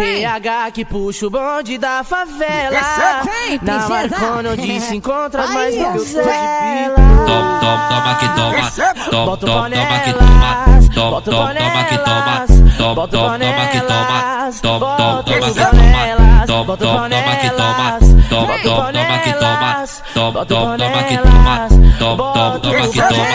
PH que puxa o bonde da favela. Vem, Na princesa. Marcona onde se encontra mais Aí, donzelas. Toma, toma, toma que toma. O toma, toma que toma. Toma, bota o toma, toma que toma. Toma, bota o toma, toma que toma. panelas, Toma, toma, bota toma o que toma. panelas, Toma, bota o toma, toma que toma. bota o toma, toma que toma. bota o toma, toma que toma. Toma, toma, bota toma o que toma.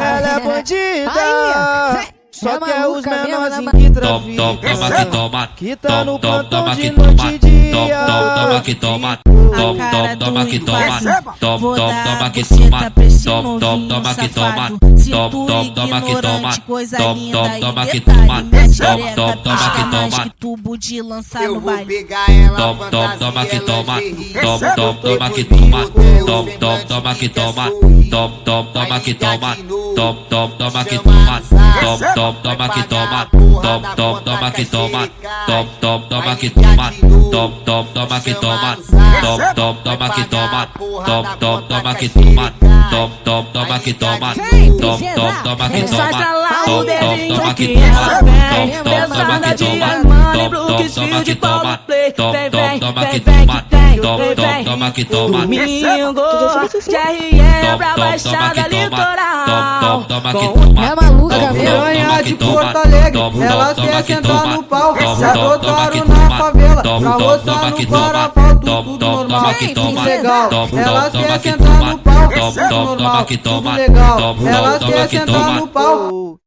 Ela é bandida. Só É que é os menorzinhos né, que Toma, toma, toma que toma. Que tá Toma, no toma, plantão toma de que noite toma. e dia. Toma, toma, toma que toma. Toma, A toma, que toma. Toma, Vou toma, que toma. pra esse Toma, toma, novinho toma que toma. Toma, Se toma, que toma. ignorante, coisa Toma, linda toma, e toma que toma. Toma, xereca toma, que toma. tubo de lançar Eu no vou baile. pegar ela Toma, toma, fantasia, toma que toma. lingerie. Toma, toma, toma que toma. de teu Toma, toma, semblante toma que toma. Sorrir. Toma, toma, que toma. de novo. Toma, que toma. no zap. Toma, que toma. a porra Toma, que toma. cacheca. Toma, toma, que toma. de novo. Toma, que toma. no zap. Toma, que toma. a porra Toma, que toma. Toma, toma, toma que toma. Toma, princesa. toma, que toma. Lá o Toma, que toma. ela vem. Toma, que toma. Toma, Brooks, toma que toma. Toma, Vem, toma, que toma. Toma, toma, toma que toma. Domingo, GRE, Toma, pra toma, Baixada toma que toma. Litoral. Toma, toma que Com toma. É maluca Toma, mesmo. toma, Piranha toma de que toma. Porto Alegre, Toma, elas toma querem que sentar toma. no pau, Toma, se toma, toma adotaram que na toma. favela, Toma, pra toma no que toma. Guarapau, Toma, tudo toma, normal, toma tudo toma. legal, Toma, elas toma, querem que sentar toma. no pau, Toma, tudo toma, normal, tudo toma. legal, Toma, elas toma, querem que sentar toma. no pau.